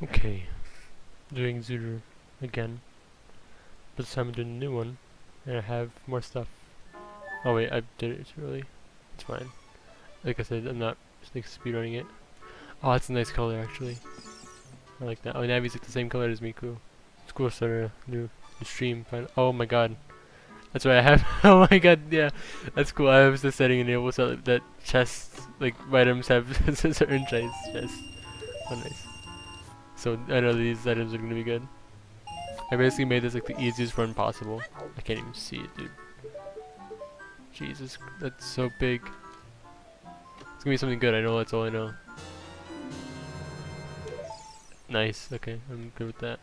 Okay, doing Zooter again. But this time I'm doing a new one, and I have more stuff. Oh wait, I did it early. It's fine. Like I said, I'm not like speedrunning it. Oh, that's a nice color actually. I like that. Oh, Navi's like the same color as Miku. It's cool to start a new, new stream. Oh my god. That's why I have. oh my god, yeah. That's cool. I was just setting enabled so that chests, like items have certain chests. Oh nice. So I know these items are gonna be good. I basically made this like the easiest run possible. I can't even see it, dude. Jesus, that's so big. It's gonna be something good, I know, that's all I know. Nice, okay, I'm good with that.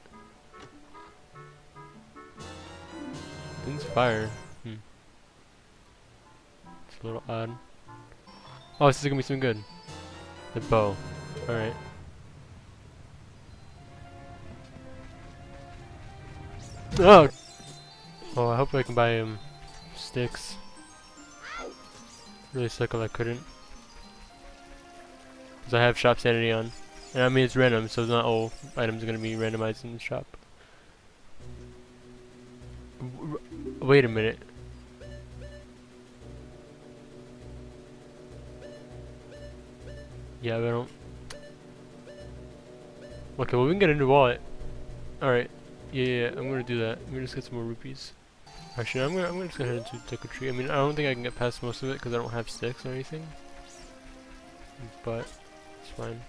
Din's Fire. Hmm. It's a little odd. Oh, this is gonna be something good. The bow. Alright. Oh! Oh, I hope I can buy him sticks. Really suck if I couldn't. Because I have shop sanity on. And I mean it's random, so not all items are going to be randomized in the shop. Wait a minute. Yeah, I don't... Okay, well we can get a new wallet. Alright. Yeah, yeah, I'm gonna do that. I'm gonna just get some more rupees. Actually, I'm gonna, I'm gonna just go ahead and take a tree. I mean, I don't think I can get past most of it because I don't have sticks or anything. But, it's fine.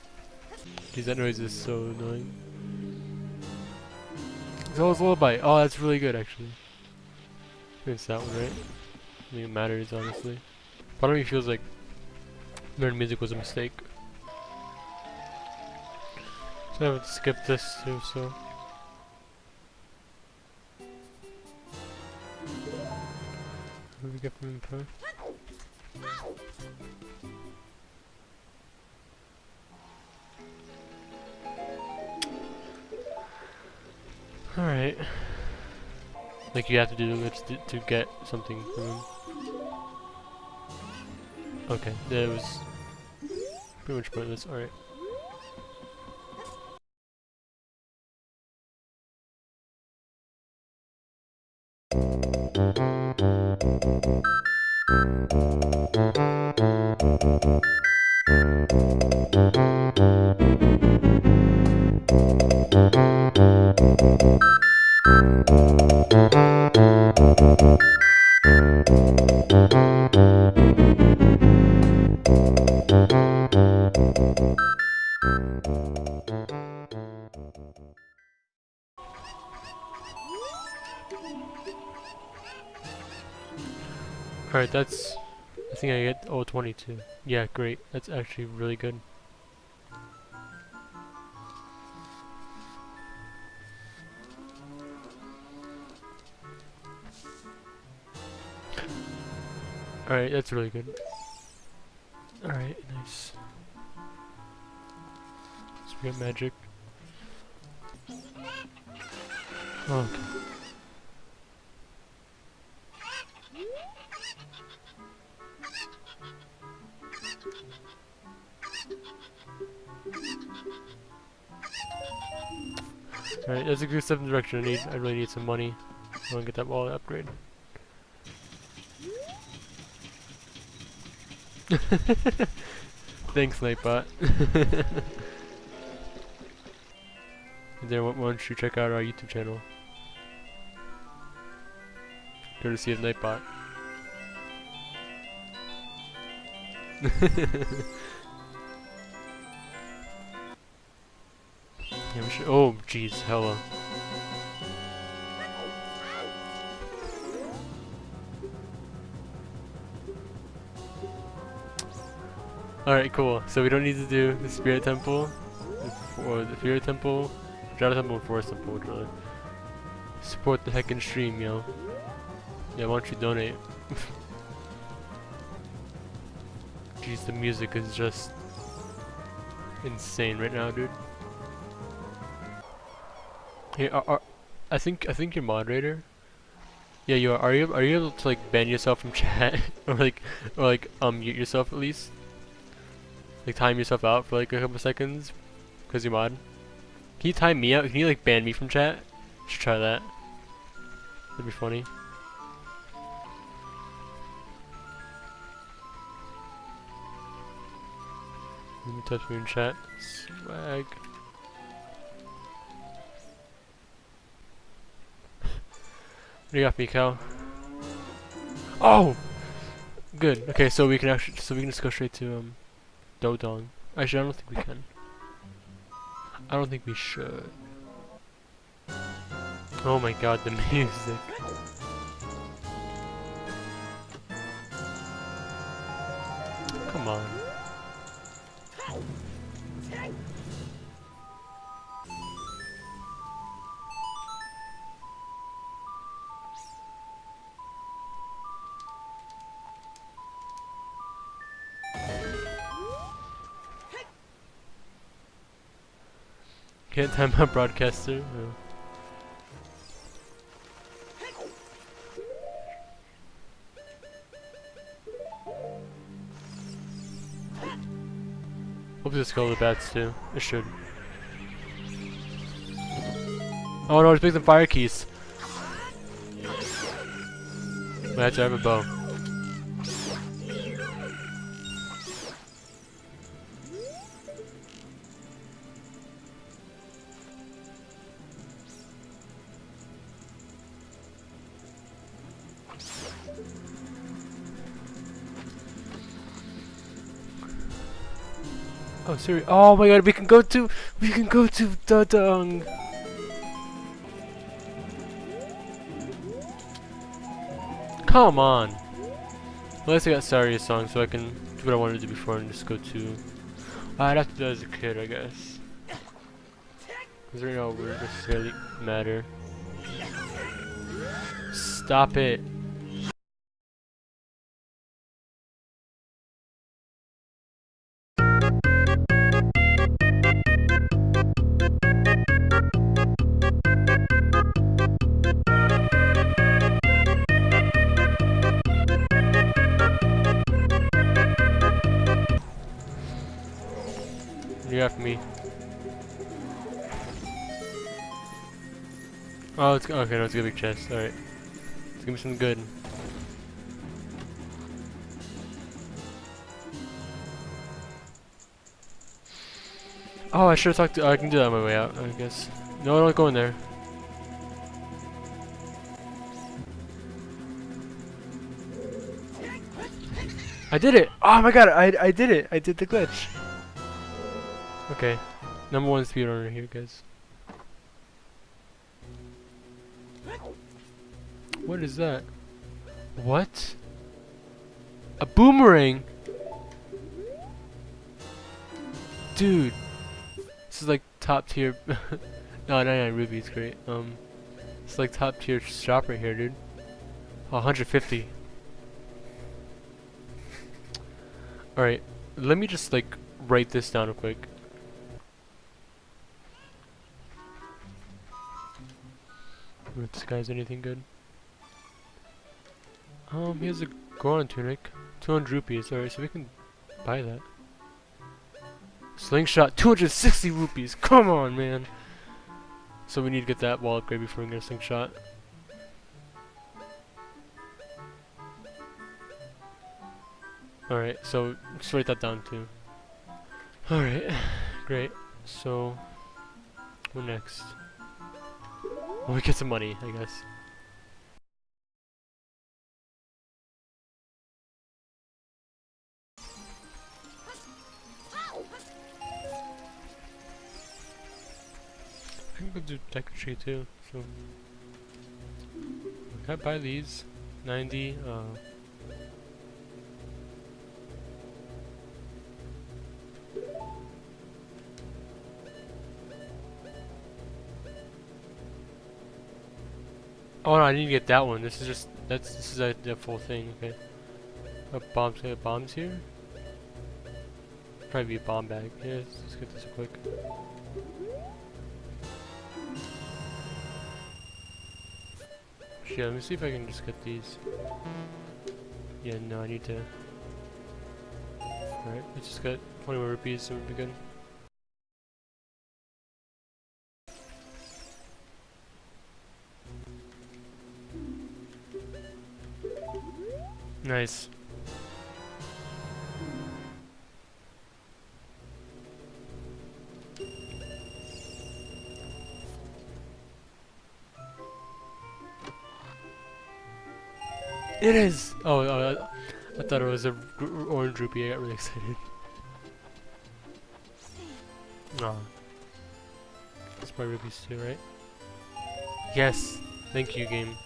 Jeez, that noise is so annoying. Zelda's Lullaby. Oh, that's really good, actually. It's that one, right? I think it matters, honestly. Part of me feels like learning music was a mistake. So I would skip this too, so... Do we get? Alright. Like you have to do this to, to get something from him. Okay, that was pretty much pointless. Alright. Alright, that's... I think I get oh 22. Yeah, great. That's actually really good. Alright, that's really good. Alright, nice. So we got magic. Oh, okay. Alright, that's a good step in the direction I need. I really need some money. I want to get that wallet upgrade. Thanks, Nightbot. then why don't you check out our YouTube channel? Courtesy of Nightbot. yeah, we should, oh, jeez, hella. Alright, cool. So we don't need to do the Spirit Temple, or the Spirit Temple, Shadow Temple, and Forest Temple, really. Support the heckin' stream, yo. Yeah, why don't you donate? Jeez, the music is just insane right now, dude. Hey, are, are, I think I think you're moderator. Yeah, you are. Are you are you able to like ban yourself from chat or like or like um mute yourself at least? Like time yourself out for like a couple seconds because you mod. Can you time me out? Can you like ban me from chat? Should try that. That'd be funny. Let me touch chat. Swag. what do you got, Mikau? Oh! Good. Okay, so we can actually, so we can just go straight to um, Dodong. Actually, I don't think we can. I don't think we should. Oh my god, the music. Come on. Can't time my broadcaster? No. Hope this go the bats too. It should. Oh no, it's the fire Keese. I have to have a bow. Oh, sorry. Oh my god, we can go to, we can go to Dodong. Come on. At least I got Saria's song, so I can do what I wanted to do before and just go to. I'd have to do that as a kid, I guess. Because right now, we necessarily matter. Stop it. You have me. Oh, it's okay. No, it's a big chest. All right, let's give me something good. Oh, I should have talked to. Oh, I can do that on my way out. I guess. No, I don't go in there. I did it! Oh my god, I I did it! I did the glitch. Okay, number one speedrunner here, guys. What is that? What? A boomerang? Dude, this is like top tier. no, 99 rupees, great. Um, it's like top tier shop right here, dude. 150. Alright, let me just like write this down real quick. If this guy's anything good. Um, he has a Goron tunic. 200 rupees. Alright, so we can buy that. Slingshot, 260 rupees. Come on, man. So we need to get that wall upgrade before we get a slingshot. Alright, so just write that down too. Alright, great. So, what next? Well, we get some money, I guess. I can go do Deku Tree too, so... Can I buy these? 90, uh... Oh no, I need to get that one. This is just that's this is a the full thing. Okay. A bombs. Got bombs here. Probably be a bomb bag. Yeah, let's, let's get this quick. Yeah, let me see if I can just get these. Yeah, no, I need to. Alright, let's just get 20 more rupees and we'll be good. Nice. It is! Oh, oh I, I thought it was a orange rupee. I got really excited. Aw. That's my rupees too, right? Yes! Thank you, game.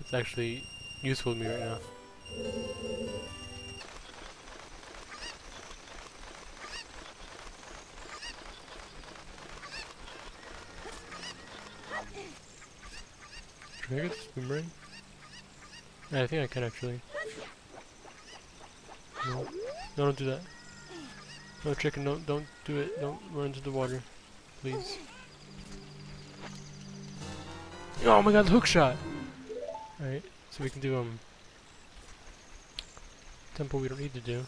It's actually useful to me right now. Can I get this boomerang? I think I can actually. No. no, don't do that. No, chicken, don't, don't do it. Don't run into the water. Please. Oh my god, hook shot! Alright, so we can do, um... Temple we don't need to do.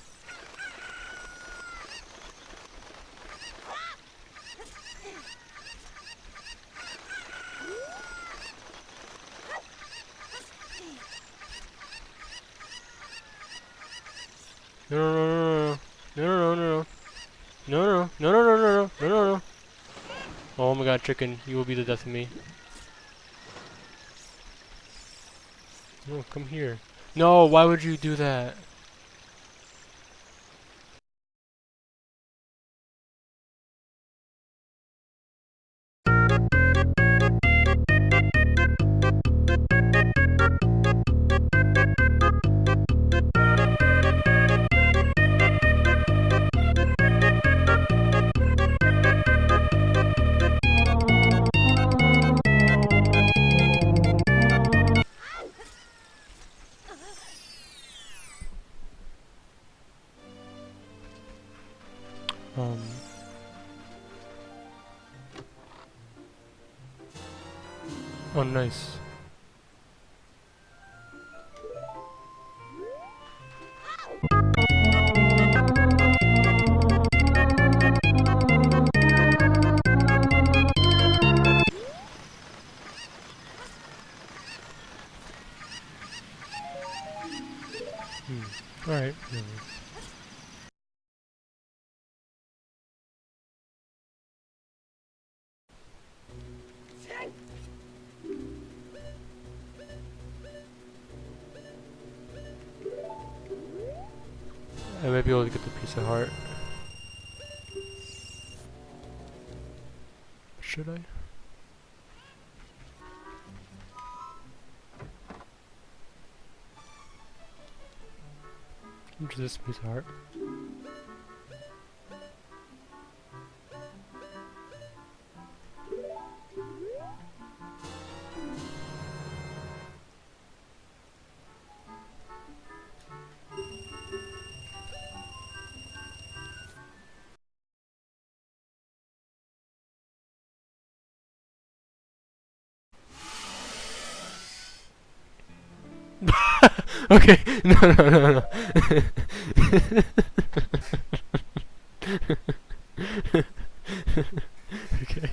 No, no, no, no, no, no, no, no, no, no, no, no, no, no, no. Oh my god, chicken, you will be the death of me. No, come here. No, why would you do that? Nice. I might be able to get the piece of heart. Should I? Into this piece of heart. okay, no, no, no, no. okay.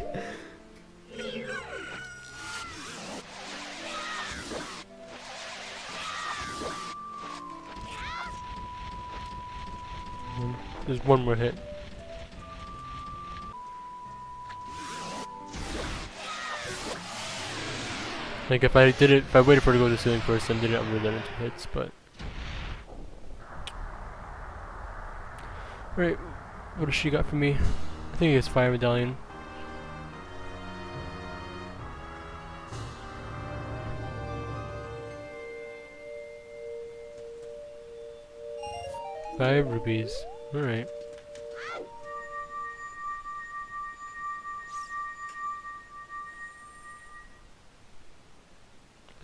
There's one more hit. Like if I did it, if I waited for it to go to the ceiling first and did it, would have it hits, but... Right, what does she got for me? I think it's Fire Medallion. Five rupees. Alright.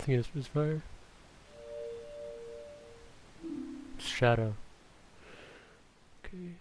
nothing it was fire. Shadow. Okay.